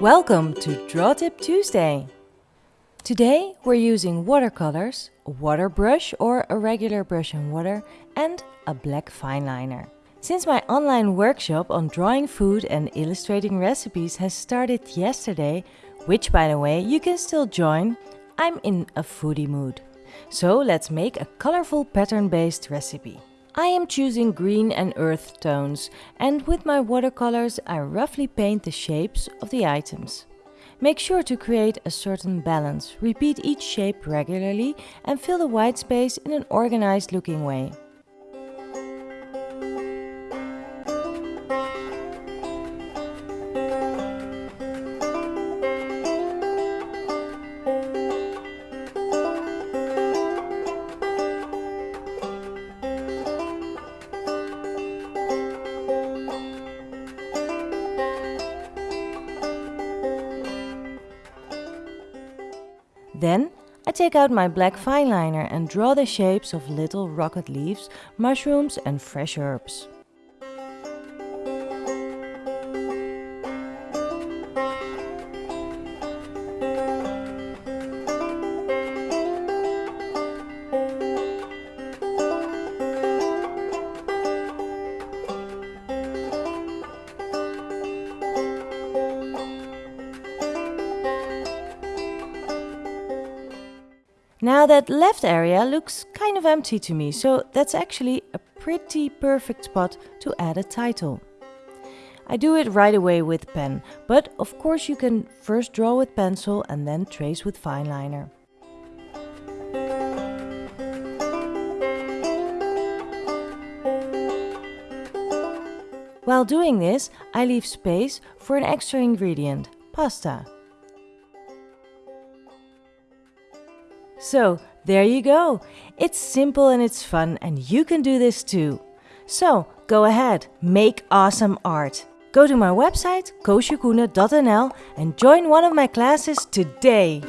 Welcome to Draw Tip Tuesday! Today we're using watercolors, a water brush or a regular brush and water, and a black fine liner. Since my online workshop on drawing food and illustrating recipes has started yesterday, which by the way you can still join, I'm in a foodie mood. So let's make a colorful pattern-based recipe. I am choosing green and earth tones and with my watercolors I roughly paint the shapes of the items. Make sure to create a certain balance, repeat each shape regularly and fill the white space in an organized looking way. Then I take out my black fine liner and draw the shapes of little rocket leaves, mushrooms and fresh herbs. Now that left area looks kind of empty to me, so that's actually a pretty perfect spot to add a title. I do it right away with pen, but of course you can first draw with pencil and then trace with fine liner. While doing this, I leave space for an extra ingredient, pasta. So, there you go. It's simple and it's fun and you can do this too. So, go ahead, make awesome art. Go to my website koosjekoene.nl and join one of my classes today.